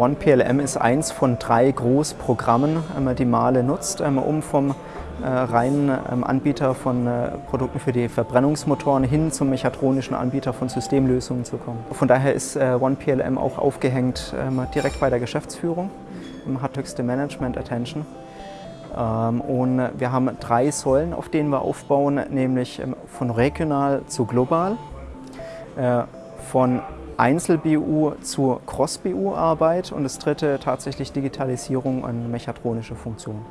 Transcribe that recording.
OnePLM ist eins von drei Großprogrammen, die Mahle nutzt, um vom reinen Anbieter von Produkten für die Verbrennungsmotoren hin zum mechatronischen Anbieter von Systemlösungen zu kommen. Von daher ist OnePLM auch aufgehängt direkt bei der Geschäftsführung, hat höchste Management-Attention. Und wir haben drei Säulen, auf denen wir aufbauen, nämlich von regional zu global, von Einzel-BU zur Cross-BU-Arbeit und das dritte tatsächlich Digitalisierung und mechatronische Funktionen.